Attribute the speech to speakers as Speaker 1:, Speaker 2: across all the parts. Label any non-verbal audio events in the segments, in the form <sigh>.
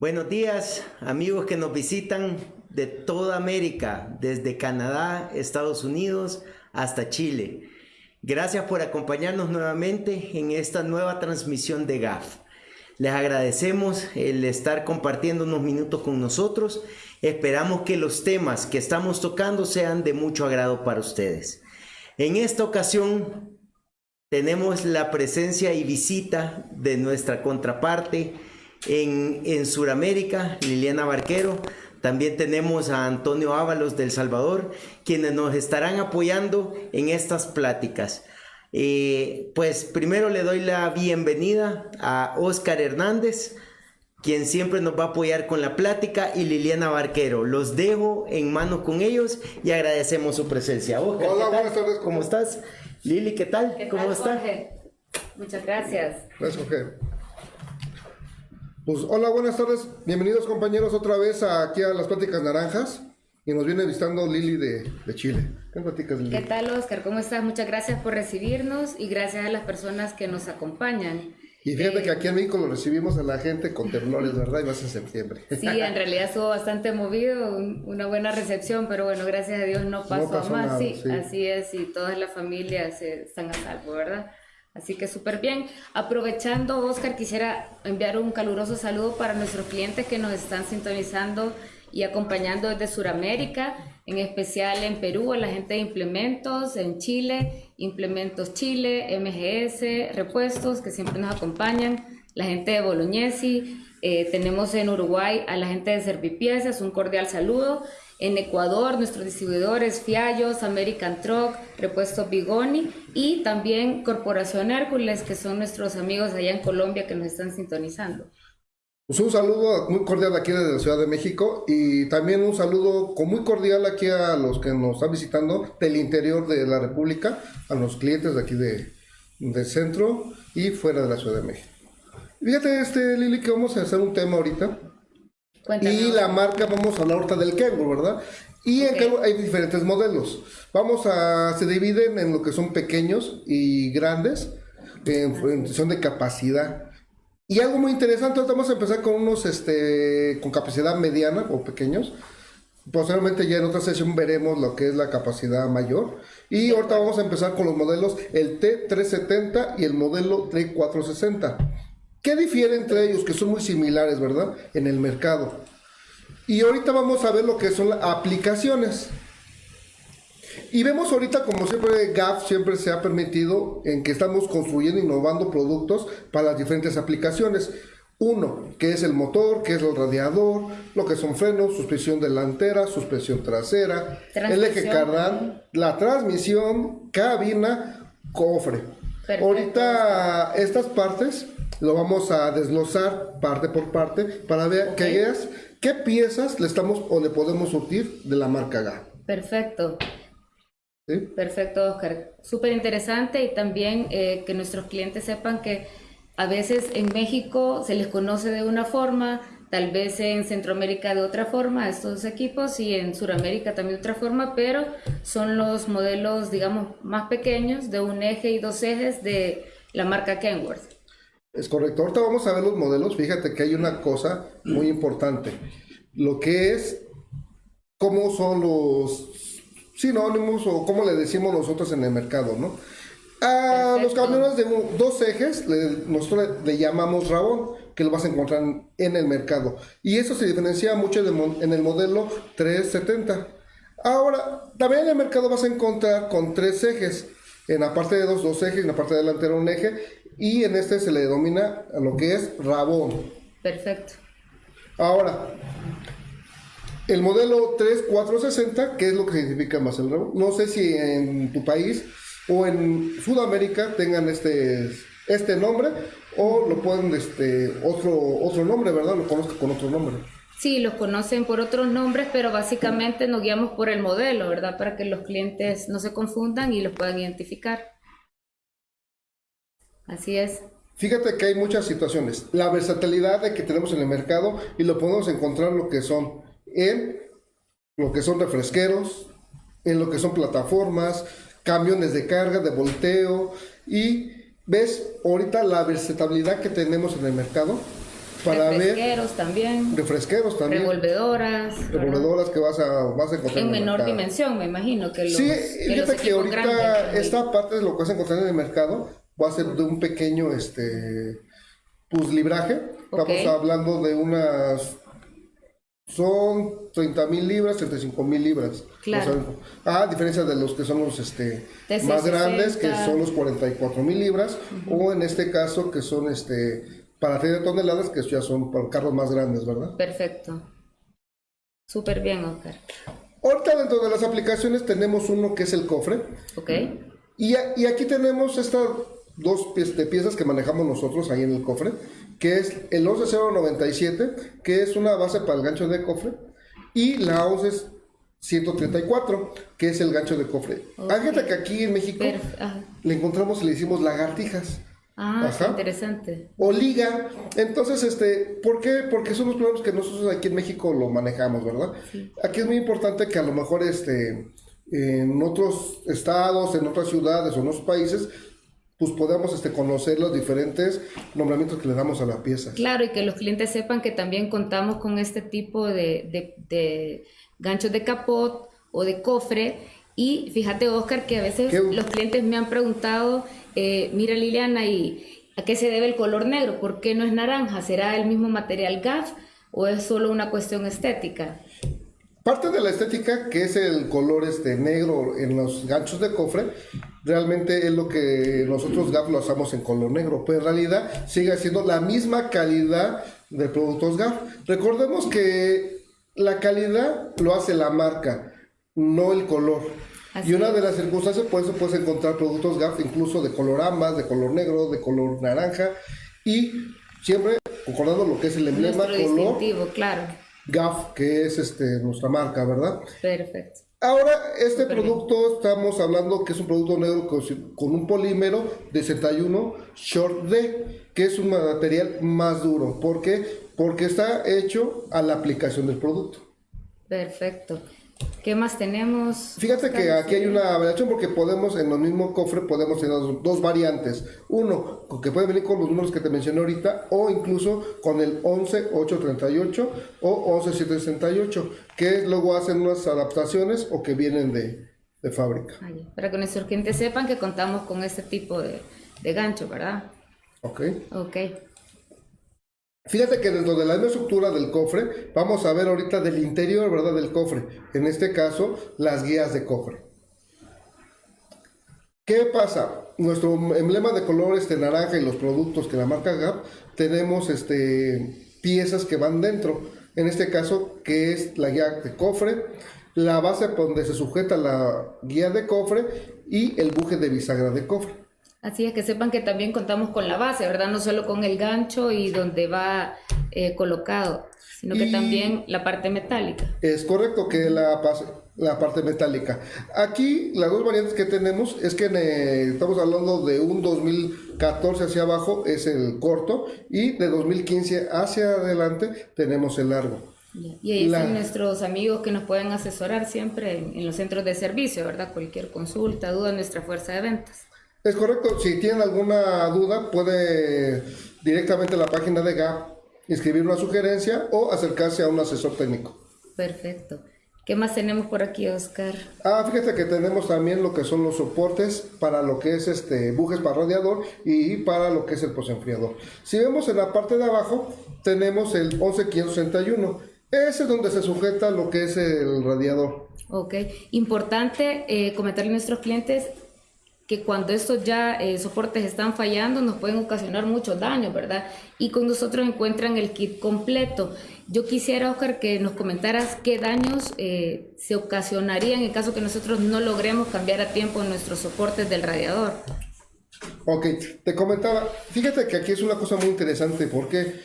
Speaker 1: Buenos días, amigos que nos visitan de toda América, desde Canadá, Estados Unidos hasta Chile. Gracias por acompañarnos nuevamente en esta nueva transmisión de GAF. Les agradecemos el estar compartiendo unos minutos con nosotros. Esperamos que los temas que estamos tocando sean de mucho agrado para ustedes. En esta ocasión tenemos la presencia y visita de nuestra contraparte en, en Sudamérica, Liliana Barquero. También tenemos a Antonio Ábalos del Salvador, quienes nos estarán apoyando en estas pláticas. Eh, pues primero le doy la bienvenida a Oscar Hernández, quien siempre nos va a apoyar con la plática, y Liliana Barquero. Los dejo en mano con ellos y agradecemos su presencia.
Speaker 2: Hola, buenas tardes.
Speaker 1: ¿Cómo estás? Lili, ¿qué tal? ¿Cómo estás?
Speaker 3: Muchas gracias.
Speaker 2: Gracias, Jorge. Pues hola, buenas tardes. Bienvenidos compañeros otra vez aquí a las Pláticas Naranjas. Y nos viene visitando Lili de, de Chile. ¿Qué platicas, Lili?
Speaker 3: ¿Qué tal, Oscar? ¿Cómo estás? Muchas gracias por recibirnos y gracias a las personas que nos acompañan.
Speaker 2: Y fíjate
Speaker 3: Eh,
Speaker 2: que aquí en México lo recibimos a la gente con temblores, ¿verdad? Y más en septiembre.
Speaker 3: Sí, en realidad estuvo bastante movido, un- una buena recepción, pero bueno, gracias a Dios no pasó,
Speaker 2: pasó
Speaker 3: a más.
Speaker 2: nada,
Speaker 3: sí,
Speaker 2: sí.
Speaker 3: así es, y todas las familias eh, están a salvo, ¿verdad? Así que súper bien. Aprovechando, Oscar, quisiera enviar un caluroso saludo para nuestros clientes que nos están sintonizando y acompañando desde Sudamérica, en especial en Perú, a la gente de implementos, en Chile, Implementos Chile, MGS, Repuestos, que siempre nos acompañan, la gente de Bolognesi, eh, tenemos en Uruguay a la gente de Servipiezas, un cordial saludo. En Ecuador, nuestros distribuidores Fiallos, American Truck, Repuestos Bigoni y también Corporación Hércules, que son nuestros amigos allá en Colombia que nos están sintonizando.
Speaker 2: Pues un saludo muy cordial aquí desde la Ciudad de México y también un saludo muy cordial aquí a los que nos están visitando del interior de la República, a los clientes de aquí de, del centro y fuera de la Ciudad de México. Fíjate, este, Lili, que vamos a hacer un tema ahorita.
Speaker 3: Cuéntanos.
Speaker 2: Y la marca, vamos a hablar ahorita del Kenwood, ¿verdad? Y en
Speaker 3: Ok.
Speaker 2: Kenwood hay diferentes modelos. Vamos a, se dividen en lo que son pequeños y grandes, en función de capacidad. Y algo muy interesante, ahorita vamos a empezar con unos, este, con capacidad mediana o pequeños. Posteriormente ya en otra sesión veremos lo que es la capacidad mayor. Y ahorita vamos a empezar con los modelos, el T370 y el modelo T460. ¿Qué difiere entre ellos? Que son muy similares, ¿verdad? En el mercado. Y ahorita vamos a ver lo que son las aplicaciones. Y vemos ahorita, como siempre, GAF siempre se ha permitido en que estamos construyendo, innovando productos para las diferentes aplicaciones. Uno, que es el motor, que es el radiador, lo que son frenos, suspensión delantera, suspensión trasera, el eje cardan, la transmisión, cabina, cofre.
Speaker 3: Perfecto.
Speaker 2: Ahorita estas partes lo vamos a desglosar parte por parte para ver que
Speaker 3: Ok.
Speaker 2: veas qué piezas le estamos o le podemos surtir de la marca GAF.
Speaker 3: Perfecto.
Speaker 2: ¿sí?
Speaker 3: Perfecto, Oscar. Súper interesante y también eh, que nuestros clientes sepan que a veces en México se les conoce de una forma, tal vez en Centroamérica de otra forma, estos equipos, y en Sudamérica también de otra forma, pero son los modelos, digamos, más pequeños de un eje y dos ejes de la marca Kenworth.
Speaker 2: Es correcto. Ahorita vamos a ver los modelos. Fíjate que hay una cosa muy importante. Lo que es cómo son los sinónimos o cómo le decimos nosotros en el mercado, ¿no? A los camiones de un- dos ejes le- nosotros le llamamos rabón, que lo vas a encontrar en el mercado. Y eso se diferencia mucho de en el modelo 370. Ahora, también en el mercado vas a encontrar con tres ejes. En la parte de dos, dos ejes, en la parte delantera un eje. Y en este se le denomina a lo que es rabón.
Speaker 3: Perfecto.
Speaker 2: Ahora, el modelo 3460, ¿qué es lo que significa más el rabón? No sé si en tu país o en Sudamérica tengan este, este nombre o lo pueden este otro otro nombre, ¿verdad? Lo conozco con otro nombre.
Speaker 3: Sí, los conocen por otros nombres, pero básicamente nos guiamos por el modelo, ¿verdad? Para que los clientes no se confundan y los puedan identificar. Así es.
Speaker 2: Fíjate que hay muchas situaciones. La versatilidad de que tenemos en el mercado y lo podemos encontrar lo que son en lo que son refresqueros, en lo que son plataformas, camiones de carga, de volteo y ves ahorita la versatilidad que tenemos en el mercado para ver
Speaker 3: Refresqueros también.
Speaker 2: refresqueros también,
Speaker 3: Revolvedoras. ¿verdad?
Speaker 2: revolvedoras que vas a, vas a encontrar
Speaker 3: En menor
Speaker 2: mercado.
Speaker 3: dimensión, me imagino que los.
Speaker 2: Sí,
Speaker 3: que
Speaker 2: fíjate que ahorita
Speaker 3: grandes.
Speaker 2: esta parte de lo que vas a encontrar en el mercado va a ser de un pequeño, este, libraje.
Speaker 3: Ok.
Speaker 2: Estamos hablando de unas, son 30 mil libras, 35 mil libras.
Speaker 3: Claro.
Speaker 2: O sea, a diferencia de los que son los, este,
Speaker 3: TC60.
Speaker 2: más grandes, que son los 44 mil libras, o en este caso que son, este, para 30 toneladas, que ya son para carros más grandes, ¿verdad?
Speaker 3: Perfecto. Súper bien, Oscar.
Speaker 2: Ahorita dentro de las aplicaciones tenemos uno que es el cofre.
Speaker 3: ¿Ok?
Speaker 2: Y, a- y aquí tenemos estas dos de piezas que manejamos nosotros ahí en el cofre, que es el 11097, que es una base para el gancho de cofre, y la 11134, que es el gancho de cofre. Hay gente que aquí en México
Speaker 3: ajá.
Speaker 2: le encontramos y le decimos lagartijas.
Speaker 3: Ah, qué interesante.
Speaker 2: O liga. Entonces, este, ¿por qué? Porque son los problemas que nosotros aquí en México lo manejamos, ¿verdad? Aquí es muy importante que a lo mejor este, en otros estados, en otras ciudades o en otros países, pues podamos este, conocer los diferentes nombramientos que le damos a la pieza.
Speaker 3: Claro, y que los clientes sepan que también contamos con este tipo de, de- de ganchos de capot o de cofre. Y fíjate, Oscar, que a veces
Speaker 2: ¿Qué?
Speaker 3: los clientes me han preguntado, eh, mira Liliana, ¿y a qué se debe el color negro? ¿Por qué no es naranja? ¿Será el mismo material GAF o es solo una cuestión estética?
Speaker 2: Parte de la estética, que es el color este negro en los ganchos de cofre, realmente es lo que nosotros GAF lo hacemos en color negro, pero en realidad sigue siendo la misma calidad de productos GAF. Recordemos que la calidad lo hace la marca, no el color.
Speaker 3: Así
Speaker 2: y una de las circunstancias, por eso puedes encontrar productos GAF incluso de color ambas, de color negro, de color naranja, y siempre concordando lo que es el emblema
Speaker 3: Nuestro
Speaker 2: color
Speaker 3: claro.
Speaker 2: GAF, que es este, nuestra marca, ¿verdad?
Speaker 3: Perfecto.
Speaker 2: Ahora, este producto estamos hablando que es un producto negro con, un polímero de 61 Short D, que es un material más duro. ¿Por qué? Porque está hecho a la aplicación del producto.
Speaker 3: Perfecto. ¿Qué más tenemos?
Speaker 2: Fíjate que aquí hay una variación porque podemos, en el mismo cofre, podemos tener dos, dos variantes. Uno, que puede venir con los números que te mencioné ahorita, o incluso con el 11838 o 11768, que luego hacen unas adaptaciones o que vienen de, de fábrica.
Speaker 3: Ah. Para que nuestros clientes sepan que contamos con este tipo de, de gancho, ¿verdad?
Speaker 2: ¿Ok?
Speaker 3: Ok.
Speaker 2: Fíjate que dentro de la misma estructura del cofre, vamos a ver ahorita del interior, ¿verdad? Del cofre. En este caso, las guías de cofre. ¿Qué pasa? Nuestro emblema de color este naranja y los productos que la marca Gap, tenemos este, piezas que van dentro. En este caso, que es la guía de cofre, la base donde se sujeta la guía de cofre y el buje de bisagra de cofre.
Speaker 3: Así es que sepan que también contamos con la base, ¿verdad? No solo con el gancho y donde va eh, colocado, sino que
Speaker 2: Y-
Speaker 3: también la parte metálica.
Speaker 2: Es correcto que la, la parte metálica. Aquí las dos variantes que tenemos es que eh, estamos hablando de un 2014 hacia abajo es el corto y de 2015 hacia adelante tenemos el largo.
Speaker 3: Y ahí
Speaker 2: La-
Speaker 3: están nuestros amigos que nos pueden asesorar siempre en, en los centros de servicio, ¿verdad? Cualquier consulta, duda, nuestra fuerza de ventas.
Speaker 2: Es correcto, si tienen alguna duda puede directamente a la página de GAP escribir una sugerencia o acercarse a un asesor técnico.
Speaker 3: Perfecto. ¿Qué más tenemos por aquí, Oscar?
Speaker 2: Ah, fíjate que tenemos también lo que son los soportes para lo que es este bujes para radiador y para lo que es el posenfriador. Si vemos en la parte de abajo, tenemos el 11561. Ese es donde se sujeta lo que es el radiador.
Speaker 3: Ok, importante eh, comentarle a nuestros clientes que cuando estos ya eh, soportes están fallando nos pueden ocasionar muchos daños, ¿verdad? Y con nosotros encuentran el kit completo. Yo quisiera, Oscar, que nos comentaras qué daños eh, se ocasionarían en caso que nosotros no logremos cambiar a tiempo nuestros soportes del radiador.
Speaker 2: Ok, te comentaba, fíjate que aquí es una cosa muy interesante porque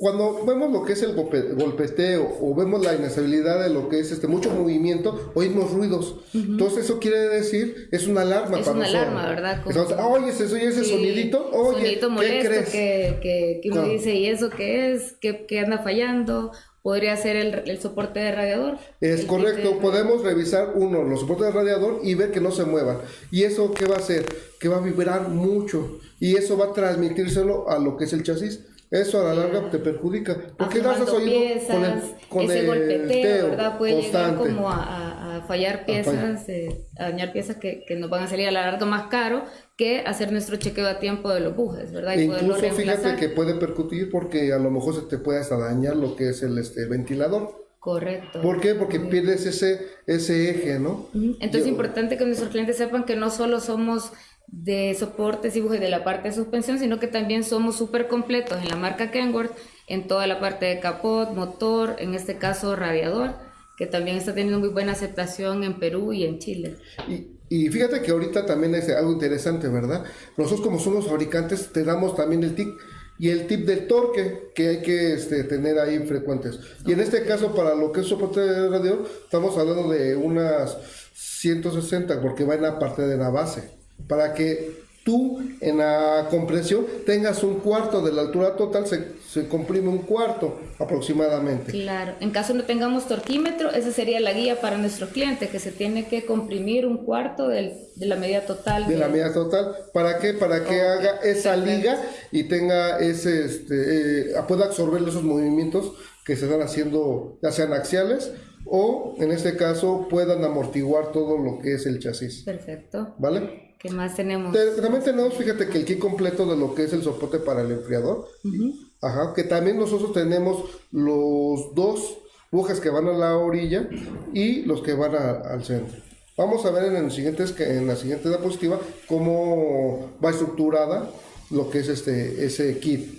Speaker 2: cuando vemos lo que es el golpe- golpeteo o vemos la inestabilidad de lo que es este mucho movimiento, oímos ruidos. Entonces eso quiere decir, es una alarma
Speaker 3: Es
Speaker 2: para
Speaker 3: una
Speaker 2: nosotros.
Speaker 3: alarma, ¿verdad? Como-
Speaker 2: Entonces, oye, ese, oye, ese
Speaker 3: Sí,
Speaker 2: sonidito, oye,
Speaker 3: sonidito
Speaker 2: ¿qué
Speaker 3: molesto
Speaker 2: crees?
Speaker 3: que, que, que uno
Speaker 2: Claro.
Speaker 3: dice, ¿y eso qué es? ¿Qué, qué anda fallando? ¿Podría ser el, el soporte de radiador?
Speaker 2: Es correcto,
Speaker 3: de-
Speaker 2: podemos revisar uno, los soportes del radiador y ver que no se muevan. ¿Y eso qué va a hacer? Que va a vibrar mucho y eso va a transmitírselo a lo que es el chasis. Eso a la larga te perjudica. Porque
Speaker 3: Aflojando
Speaker 2: oído
Speaker 3: piezas,
Speaker 2: con el, con
Speaker 3: ese
Speaker 2: el
Speaker 3: golpeteo,
Speaker 2: teo
Speaker 3: ¿verdad? Puede llegar
Speaker 2: constante.
Speaker 3: como a, a- a fallar piezas, eh, a dañar piezas que, que nos van a salir a la larga más caro que hacer nuestro chequeo a tiempo de los bujes, ¿verdad?
Speaker 2: E
Speaker 3: Y
Speaker 2: incluso fíjate que puede percutir porque a lo mejor se te puede hasta dañar lo que es el este, ventilador.
Speaker 3: Correcto.
Speaker 2: ¿Por qué? Porque pierdes ese, ese eje, ¿no?
Speaker 3: Entonces es importante que nuestros clientes sepan que no solo somos de soportes y bujes de la parte de suspensión, sino que también somos súper completos en la marca Kenworth, en toda la parte de capot, motor, en este caso radiador, que también está teniendo muy buena aceptación en Perú y en Chile.
Speaker 2: Y, y fíjate que ahorita también es algo interesante, ¿verdad? Nosotros como somos fabricantes te damos también el tip y el tip del torque que hay que este, tener ahí frecuentes. Y en este caso para lo que es soporte de radio estamos hablando de unas 160 porque va en la parte de la base. Para que tú en la compresión tengas un cuarto de la altura total, se, se comprime un cuarto aproximadamente.
Speaker 3: Claro, en caso no tengamos torquímetro, esa sería la guía para nuestros clientes, que se tiene que comprimir un cuarto del- de la medida total.
Speaker 2: de la medida total. ¿Para qué? Para que haga esa
Speaker 3: perfecto.
Speaker 2: liga y tenga ese, este, eh, pueda absorber esos movimientos que se están haciendo, ya sean axiales o en este caso puedan amortiguar todo lo que es el chasis.
Speaker 3: Perfecto.
Speaker 2: ¿Vale?
Speaker 3: ¿Qué más tenemos?
Speaker 2: Te- También tenemos, fíjate que el kit completo de lo que es el soporte para el enfriador. Ajá, que también nosotros tenemos los dos bujes que van a la orilla y los que van a- al centro. Vamos a ver en, el siguiente, en la siguiente diapositiva cómo va estructurada lo que es este ese kit.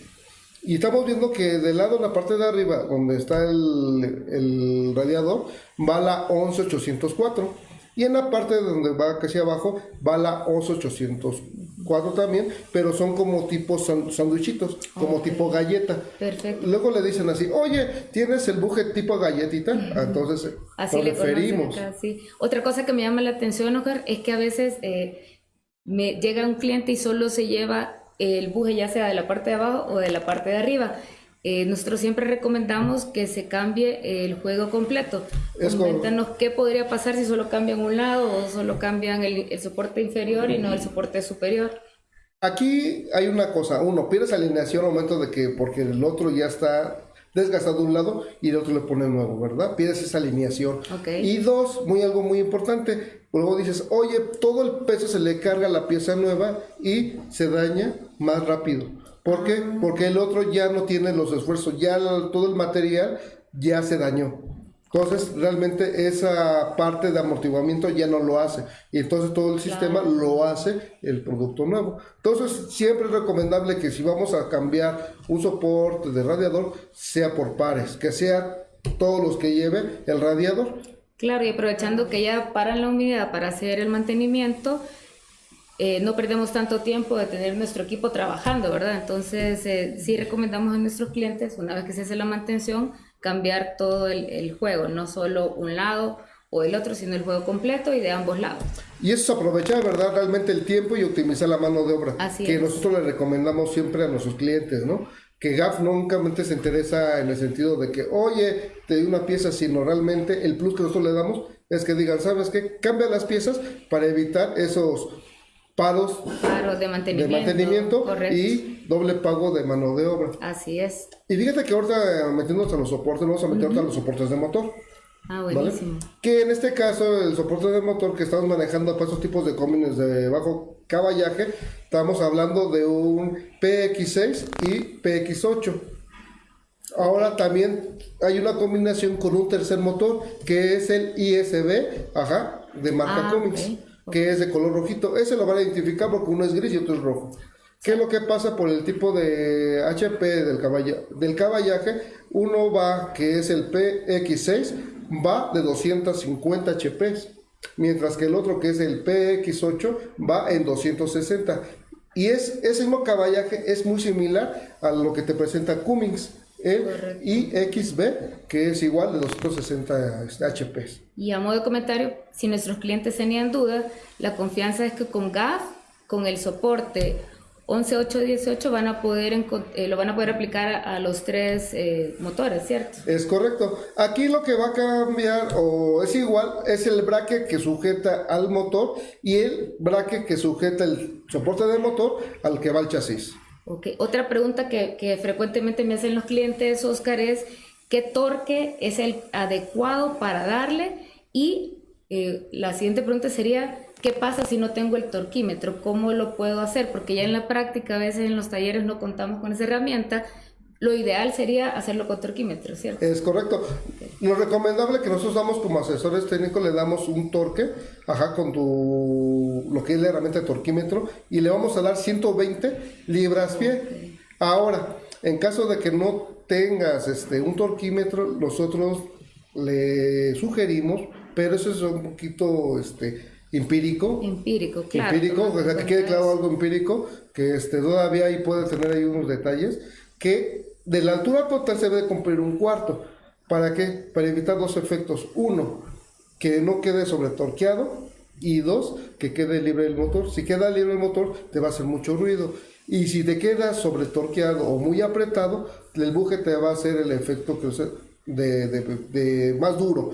Speaker 2: Y estamos viendo que del lado de la parte de arriba, donde está el, el radiador, va la 11804. Y en la parte donde va casi abajo, va la 11804 también, pero son como tipo sanduichitos, como tipo galleta.
Speaker 3: Perfecto.
Speaker 2: Luego le dicen así, oye, ¿tienes el buje tipo galletita? Entonces,
Speaker 3: Así
Speaker 2: nos
Speaker 3: le
Speaker 2: referimos.
Speaker 3: acá, sí. Otra cosa que me llama la atención, Oscar, es que a veces eh, me llega un cliente y solo se lleva el buje ya sea de la parte de abajo o de la parte de arriba. Eh, nosotros siempre recomendamos que se cambie el juego completo.
Speaker 2: Es
Speaker 3: Coméntanos qué podría pasar si solo cambian un lado o solo cambian el, el soporte inferior y no el soporte superior.
Speaker 2: Aquí hay una cosa, uno, pierdes alineación al momento de que, porque el otro ya está desgastado de un lado y el otro le pone nuevo, ¿verdad? Pierdes esa alineación. Y dos, muy algo muy importante, luego dices, oye, todo el peso se le carga a la pieza nueva y se daña más rápido. ¿Por qué? Porque el otro ya no tiene los esfuerzos, ya todo el material ya se dañó. Entonces, realmente esa parte de amortiguamiento ya no lo hace. Y entonces todo el sistema lo hace el producto nuevo. Entonces, siempre es recomendable que si vamos a cambiar un soporte de radiador, sea por pares, que sea todos los que lleve el radiador.
Speaker 3: Claro, y aprovechando que ya paran la humedad para hacer el mantenimiento, eh, no perdemos tanto tiempo de tener nuestro equipo trabajando, ¿verdad? Entonces, eh, sí recomendamos a nuestros clientes, una vez que se hace la mantención, cambiar todo el, el juego, no solo un lado o el otro, sino el juego completo y de ambos lados.
Speaker 2: Y eso es aprovechar, ¿verdad? Realmente el tiempo y optimizar la mano de obra.
Speaker 3: Así
Speaker 2: que
Speaker 3: es.
Speaker 2: nosotros le recomendamos siempre a nuestros clientes, ¿no? Que GAF nunca se interesa en el sentido de que, oye, te doy una pieza, sino realmente el plus que nosotros le damos es que digan, ¿sabes qué? Cambia las piezas para evitar esos paros
Speaker 3: de
Speaker 2: de
Speaker 3: mantenimiento. Correcto.
Speaker 2: y doble pago de mano de obra.
Speaker 3: Así es.
Speaker 2: Y fíjate que ahorita eh, metiéndonos a los soportes, vamos a meter ahorita a los soportes de motor.
Speaker 3: Ah,
Speaker 2: ¿vale?
Speaker 3: buenísimo.
Speaker 2: Que en este caso el soporte de motor que estamos manejando para esos tipos de combines de bajo caballaje, estamos hablando de un PX6 y PX8. Ahora también hay una combinación con un tercer motor que es el ISB, ajá, de marca
Speaker 3: Ah,
Speaker 2: Cummins, que es de color rojito. Ese lo van a identificar porque uno es gris y otro es rojo. ¿Qué es lo que pasa por el tipo de HP del, caballa, del caballaje? Uno va, que es el PX6, va de 250 HP, mientras que el otro, que es el PX8, va en 260. Y es, ese mismo caballaje es muy similar a lo que te presenta Cummins, el. IXB, que es igual de 260 HP.
Speaker 3: Y a modo de comentario, si nuestros clientes tenían dudas, la confianza es que con GAF, con el soporte 11.8.18 van a poder eh, lo van a poder aplicar a, a los tres eh, motores, ¿cierto?
Speaker 2: Es correcto. Aquí lo que va a cambiar o es igual es el braque que sujeta al motor y el braque que sujeta el soporte del motor al que va el chasis.
Speaker 3: Otra pregunta que, que frecuentemente me hacen los clientes, Oscar, es qué torque es el adecuado para darle y eh, la siguiente pregunta sería, ¿qué pasa si no tengo el torquímetro? ¿Cómo lo puedo hacer? Porque ya en la práctica a veces en los talleres no contamos con esa herramienta. Lo ideal sería hacerlo con torquímetro, ¿cierto?
Speaker 2: Es correcto. Lo recomendable que nosotros damos como asesores técnicos, le damos un torque, ajá, con tu, lo que es la herramienta de torquímetro, y le vamos a dar 120 libras pie. Ahora, en caso de que no tengas este, un torquímetro, nosotros le sugerimos pero eso es un poquito este, empírico.
Speaker 3: Empírico, claro.
Speaker 2: Empírico, o sea, que quede claro algo empírico, que este, todavía ahí puede tener ahí unos detalles, que de la altura total se debe cumplir un cuarto. ¿Para qué? Para evitar dos efectos. Uno, que no quede sobretorqueado y dos, que quede libre el motor. Si queda libre el motor, te va a hacer mucho ruido. Y si te queda sobretorqueado o muy apretado, el buje te va a hacer el efecto que, de, de, de, más duro.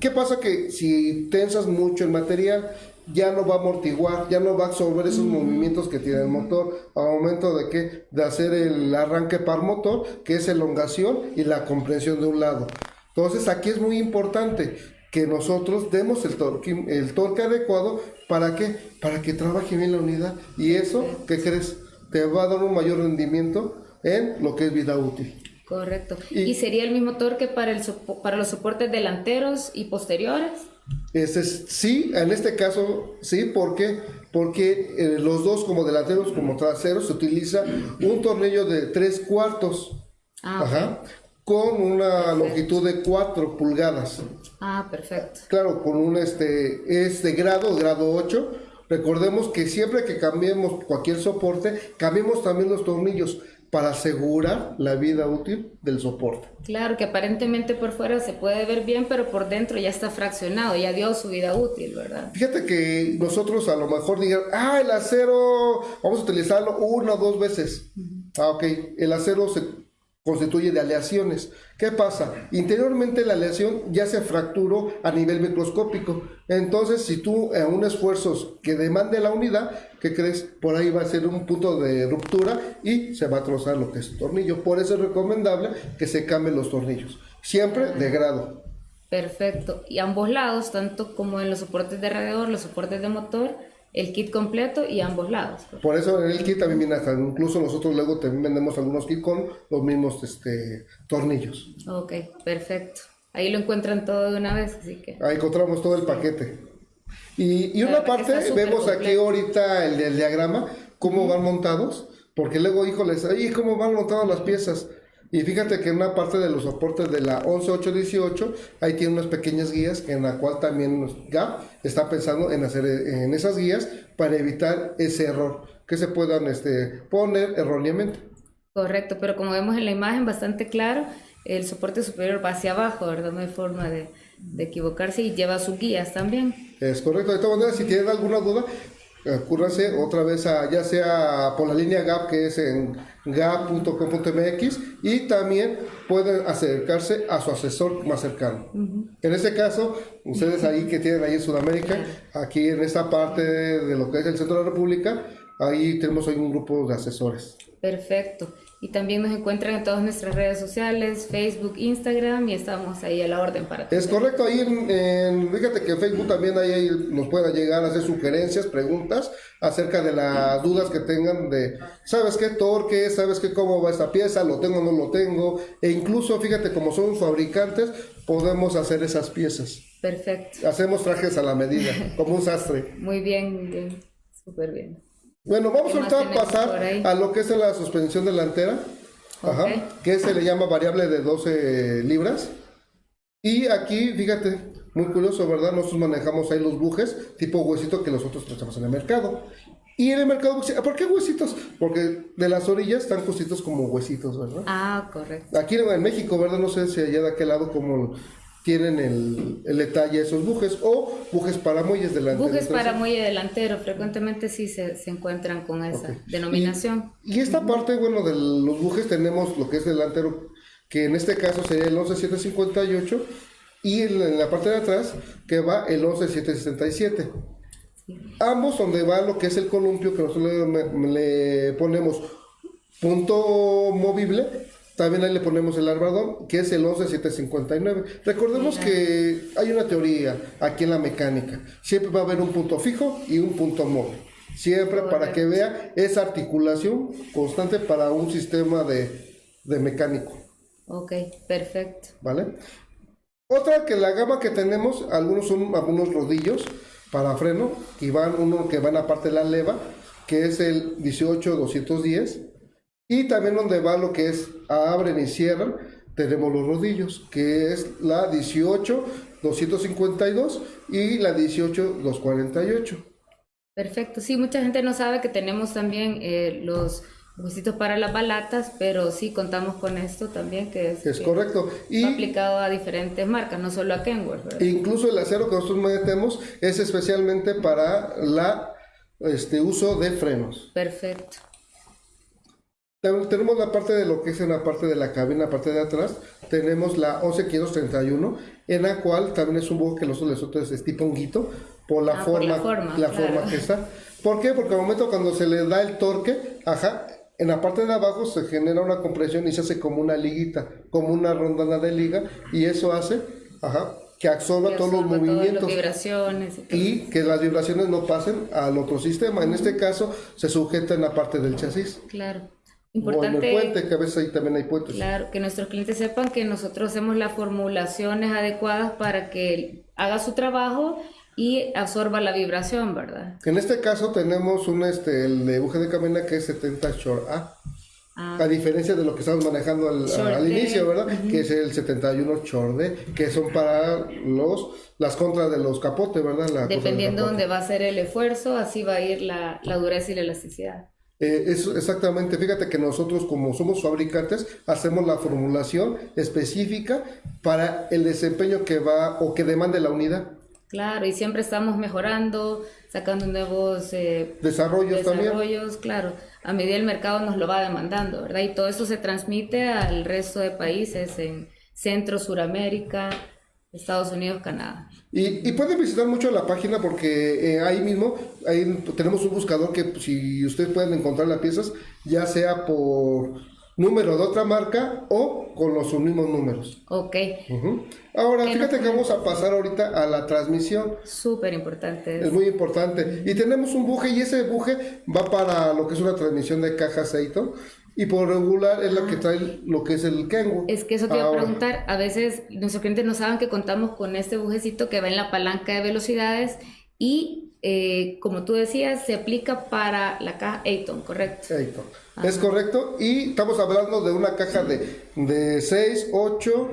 Speaker 2: ¿Qué pasa? Que si tensas mucho el material, ya no va a amortiguar, ya no va a absorber esos movimientos que tiene el motor al momento de que de hacer el arranque par motor, que es elongación y la comprensión de un lado. Entonces aquí es muy importante que nosotros demos el torque, el torque adecuado para que para que trabaje bien la unidad y eso, ¿qué crees? Te va a dar un mayor rendimiento en lo que es vida útil.
Speaker 3: Correcto. ¿Y, sería el mismo torque para, el, para los soportes delanteros y posteriores?
Speaker 2: Ese es, sí, en este caso sí, ¿por qué? Porque eh, los dos, como delanteros como traseros, se utiliza un tornillo de tres cuartos. Ah, Ajá, con una longitud de 4 pulgadas.
Speaker 3: Ah, perfecto.
Speaker 2: Claro, con un este, es de grado, grado 8. Recordemos que siempre que cambiemos cualquier soporte, cambiemos también los tornillos para asegurar la vida útil del soporte.
Speaker 3: Claro, que aparentemente por fuera se puede ver bien, pero por dentro ya está fraccionado, ya dio su vida útil, ¿verdad?
Speaker 2: Fíjate que nosotros a lo mejor digan, ah, el acero, vamos a utilizarlo una o dos veces. Ah, ok, el acero se constituye de aleaciones. ¿Qué pasa? Interiormente la aleación ya se fracturó a nivel microscópico. Entonces, si tú en un esfuerzo que demande la unidad, ¿qué crees? Por ahí va a ser un punto de ruptura y se va a trozar lo que es el tornillo. Por eso es recomendable que se cambien los tornillos. Siempre de grado.
Speaker 3: Perfecto. Y ambos lados, tanto como en los soportes de radiador, los soportes de motor, el kit completo y ambos lados.
Speaker 2: Por eso en el kit también viene hasta, incluso nosotros luego también vendemos algunos kits con los mismos este, tornillos.
Speaker 3: Ok, perfecto. Ahí lo encuentran todo de una vez, así que...
Speaker 2: Ahí encontramos todo el paquete. Y, y una parte, vemos aquí ahorita el, el diagrama, cómo van montados, porque luego, híjoles, ahí cómo van montadas las piezas. Y fíjate que en una parte de los soportes de la 11818, ahí tiene unas pequeñas guías en la cual también GAP está pensando en hacer en esas guías para evitar ese error que se puedan este, poner erróneamente.
Speaker 3: Correcto, pero como vemos en la imagen bastante claro, el soporte superior va hacia abajo, ¿verdad? No hay forma de, de equivocarse y lleva sus guías también.
Speaker 2: Es correcto. De todas maneras, si tienen alguna duda, Acúrranse otra vez a, ya sea por la línea GAP que es en gap.com.mx y también pueden acercarse a su asesor más cercano. En este caso, ustedes ahí que tienen ahí en Sudamérica, aquí en esta parte de lo que es el centro de la República, ahí tenemos hoy un grupo de asesores.
Speaker 3: Perfecto. Y también nos encuentran en todas nuestras redes sociales, Facebook, Instagram, y estamos ahí a la orden para
Speaker 2: Es correcto, ahí en, fíjate que en Facebook también ahí nos pueda llegar a hacer sugerencias, preguntas acerca de las dudas que tengan de, ¿sabes qué torque? ¿Sabes qué cómo va esta pieza? ¿Lo tengo o no lo tengo? E incluso, fíjate, como son fabricantes, podemos hacer esas piezas.
Speaker 3: Perfecto.
Speaker 2: Hacemos trajes a la medida, como un sastre. <laughs>
Speaker 3: Muy bien, muy bien, súper bien.
Speaker 2: Bueno, vamos ahorita a pasar a lo que es la suspensión delantera, que se le llama variable de 12 libras. Y aquí, fíjate, muy curioso, ¿verdad? Nosotros manejamos ahí los bujes tipo huesito que nosotros tratamos en el mercado. Y en el mercado, ¿por qué huesitos? Porque de las orillas están cositos como huesitos, ¿verdad?
Speaker 3: Ah, correcto.
Speaker 2: Aquí en México, ¿verdad? No sé si allá de aquel lado como tienen el, el, detalle esos bujes o bujes para muelles delanteros.
Speaker 3: Bujes para muelle delantero, frecuentemente sí se, se encuentran con esa denominación.
Speaker 2: Y, esta parte, bueno, de los bujes tenemos lo que es delantero, que en este caso sería el 11758 y en, la parte de atrás que va el 11767. Ambos donde va lo que es el columpio que nosotros le, le ponemos punto movible, también ahí le ponemos el arbadón, que es el 11759. Recordemos que hay una teoría aquí en la mecánica. Siempre va a haber un punto fijo y un punto móvil. Siempre para que vea esa articulación constante para un sistema de, de mecánico.
Speaker 3: Ok, perfecto.
Speaker 2: ¿Vale? Otra que la gama que tenemos, algunos son algunos rodillos para freno, y van uno que van aparte de la leva, que es el 18210, y también donde va lo que es abren y cierran, tenemos los rodillos, que es la 18252 y la 18248.
Speaker 3: Perfecto, sí, mucha gente no sabe que tenemos también eh, los huesitos para las balatas, pero sí contamos con esto también, que es,
Speaker 2: Es correcto. Y
Speaker 3: aplicado a diferentes marcas, no solo a Kenworth, ¿verdad?
Speaker 2: incluso el acero que nosotros metemos es especialmente para la este uso de frenos.
Speaker 3: Perfecto.
Speaker 2: Ten- Tenemos la parte de lo que es en la parte de la cabina, la parte de atrás, tenemos la 11531, en la cual también es un buque que nosotros nosotros es tipo honguito, por la
Speaker 3: Ah, por
Speaker 2: forma,
Speaker 3: la forma,
Speaker 2: la
Speaker 3: claro.
Speaker 2: forma que está. ¿Por qué? Porque al momento cuando se le da el torque, ajá, en la parte de abajo se genera una compresión y se hace como una liguita, como una rondana de liga, y eso hace, ajá, que absorba
Speaker 3: Que
Speaker 2: todos los
Speaker 3: las
Speaker 2: movimientos
Speaker 3: vibraciones y todo.
Speaker 2: y que las vibraciones no pasen al otro sistema. En este caso se sujeta en la parte del chasis.
Speaker 3: Claro.
Speaker 2: O en el
Speaker 3: Importante,
Speaker 2: puente, que a veces ahí también hay puentes.
Speaker 3: claro, que nuestros clientes sepan que nosotros hacemos las formulaciones adecuadas para que haga su trabajo y absorba la vibración, ¿verdad?
Speaker 2: En este caso tenemos un este el de de camina que es 70 Short A.
Speaker 3: Ah,
Speaker 2: A diferencia de lo que estamos manejando al, al inicio, ¿verdad? Que es el 71 Short D, que son para los las contras de los capotes, ¿verdad? La
Speaker 3: dependiendo
Speaker 2: capote.
Speaker 3: dónde va a ser el esfuerzo, así va a ir la, la dureza y la elasticidad.
Speaker 2: Eh, es exactamente, fíjate que nosotros como somos fabricantes hacemos la formulación específica para el desempeño que va o que demande la unidad.
Speaker 3: Claro, y siempre estamos mejorando, sacando nuevos eh,
Speaker 2: Desarrollos también.
Speaker 3: desarrollos, claro, a medida el mercado nos lo va demandando, ¿verdad? Y todo eso se transmite al resto de países en Centro, Suramérica, Estados Unidos, Canadá.
Speaker 2: Y, y pueden visitar mucho la página porque eh, ahí mismo ahí tenemos un buscador que pues, si ustedes pueden encontrar las piezas, ya sea por número de otra marca o con los mismos números.
Speaker 3: Ok.
Speaker 2: Ahora,
Speaker 3: ¿Qué
Speaker 2: fíjate que vamos a pasar ahorita a la transmisión.
Speaker 3: súper importante.
Speaker 2: Es muy importante. Y tenemos un buje y ese buje va para lo que es una transmisión de caja aceito. Y por regular es la que trae lo que es el Kenwood.
Speaker 3: Es que eso te iba a preguntar, a veces nuestros clientes no saben que contamos con este bujecito que va en la palanca de velocidades y eh, como tú decías, se aplica para la caja Ayton, ¿correcto?
Speaker 2: Aceito. Es correcto. Y estamos hablando de una caja de, de 6, 8,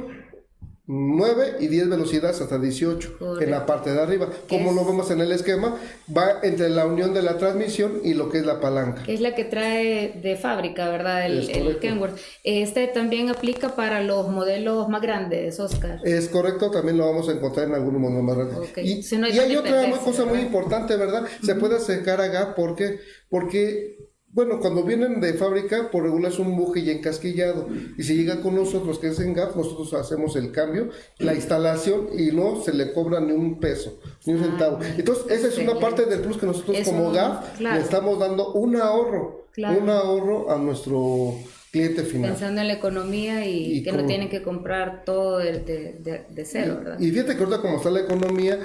Speaker 2: 9 y 10 velocidades hasta 18 en la parte de arriba. Como
Speaker 3: Es-
Speaker 2: lo vemos en el esquema, va entre la unión de la transmisión y lo que es la palanca.
Speaker 3: Que es la que trae de fábrica, ¿verdad? El, el. Kenworth. Este también aplica para los modelos más grandes, Oscar.
Speaker 2: Es correcto, también lo vamos a encontrar en algunos modelos más grandes. Y,
Speaker 3: Si no hay
Speaker 2: y hay
Speaker 3: dónde
Speaker 2: otra cosa muy
Speaker 3: ¿verdad?
Speaker 2: importante, ¿verdad? Se puede acercar a GAP porque, porque, bueno, cuando vienen de fábrica, por regular es un buje ya encasquillado. Y si llega con nosotros, que es en GAP, nosotros hacemos el cambio, la instalación y no se le cobra ni un peso, ni un
Speaker 3: Ah,
Speaker 2: centavo. Entonces, esa es una parte del plus que nosotros como GAP
Speaker 3: claro.
Speaker 2: le estamos dando un ahorro,
Speaker 3: Claro.
Speaker 2: un ahorro a nuestro cliente final.
Speaker 3: Pensando en la economía y,
Speaker 2: Y
Speaker 3: que no tienen que comprar todo de- de cero, ¿verdad?
Speaker 2: Y fíjate que ahorita como está la economía,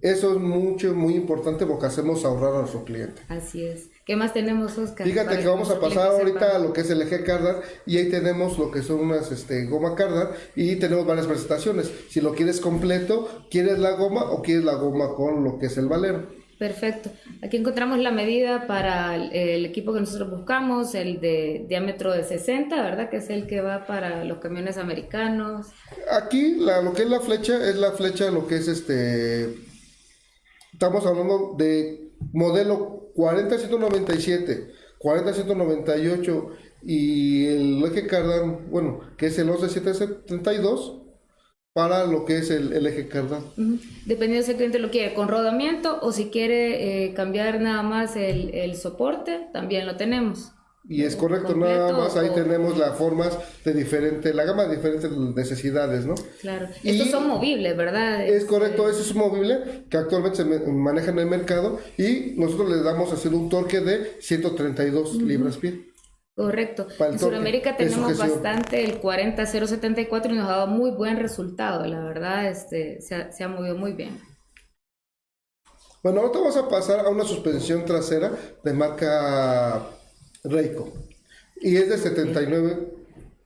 Speaker 2: eso es mucho, muy importante porque hacemos ahorrar a nuestro cliente.
Speaker 3: Así es. ¿Qué más tenemos, Oscar?
Speaker 2: Fíjate que vamos a pasar ahorita a lo que es el eje Cardar y ahí tenemos lo que son unas este, goma Cardar y tenemos varias presentaciones. Si lo quieres completo, quieres la goma o quieres la goma con lo que es el valero.
Speaker 3: Perfecto. Aquí encontramos la medida para el, el equipo que nosotros buscamos, el de diámetro de 60, ¿verdad? Que es el que va para los camiones americanos.
Speaker 2: Aquí la, lo que es la flecha es la flecha, lo que es este. Estamos hablando de modelo 40197, 40198 y el eje cardan, bueno, que es el 11772 para lo que es el, eje cardan.
Speaker 3: Ujú. Dependiendo si el cliente lo quiere con rodamiento o si quiere eh, cambiar nada más el, el soporte, también lo tenemos.
Speaker 2: Y es correcto,
Speaker 3: Completo
Speaker 2: nada más ahí
Speaker 3: o-
Speaker 2: tenemos las formas de diferente, la gama de diferentes necesidades, ¿no?
Speaker 3: Claro.
Speaker 2: Y-
Speaker 3: Estos son movibles, ¿verdad?
Speaker 2: Es correcto,
Speaker 3: Este,
Speaker 2: ese es un movible que actualmente se maneja en el mercado y nosotros le damos a hacer un torque de 132 libras pie.
Speaker 3: Correcto. En Sudamérica tenemos bastante el 40074 y nos ha dado muy buen resultado, la verdad, este, se ha, se ha movido muy bien.
Speaker 2: Bueno, ahorita vamos a pasar a una suspensión trasera de marca Reiko. Y es de 79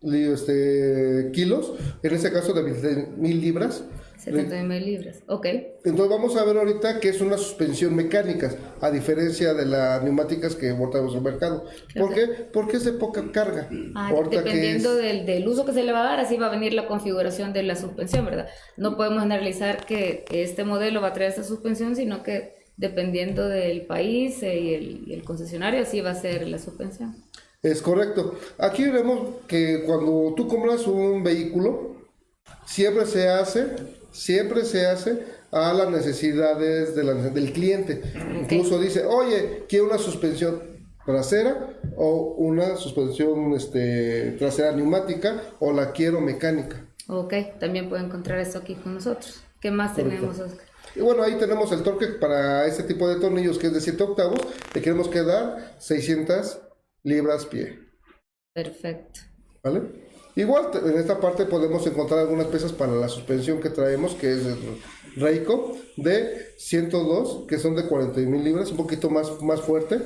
Speaker 2: li- este, kilos, en este caso de 20 libras.
Speaker 3: 79 libras. Ok.
Speaker 2: Entonces vamos a ver ahorita que es una suspensión mecánica, a diferencia de las neumáticas que botamos en el mercado. ¿Por qué? Porque es de poca carga.
Speaker 3: Ah, dependiendo
Speaker 2: es-
Speaker 3: del, del uso que se le va a dar, así va a venir la configuración de la suspensión, ¿verdad? No podemos generalizar que este modelo va a traer esta suspensión, sino que dependiendo del país eh, y, el, y el concesionario, así va a ser la suspensión.
Speaker 2: Es correcto. Aquí vemos que cuando tú compras un vehículo, siempre se hace, siempre se hace a las necesidades de la- del cliente. Incluso dice, oye, quiero una suspensión trasera o una suspensión este, trasera neumática o la quiero mecánica.
Speaker 3: Ok, también puede encontrar esto aquí con nosotros. ¿Qué más tenemos, Oscar?
Speaker 2: Y bueno, ahí tenemos el torque para este tipo de tornillos que es de 7 octavos. Le queremos quedar 600 libras pie.
Speaker 3: Perfecto.
Speaker 2: ¿Vale? Igual en esta parte podemos encontrar algunas piezas para la suspensión que traemos, que es Reiko, de 102, que son de 41 mil libras, un poquito más, más fuerte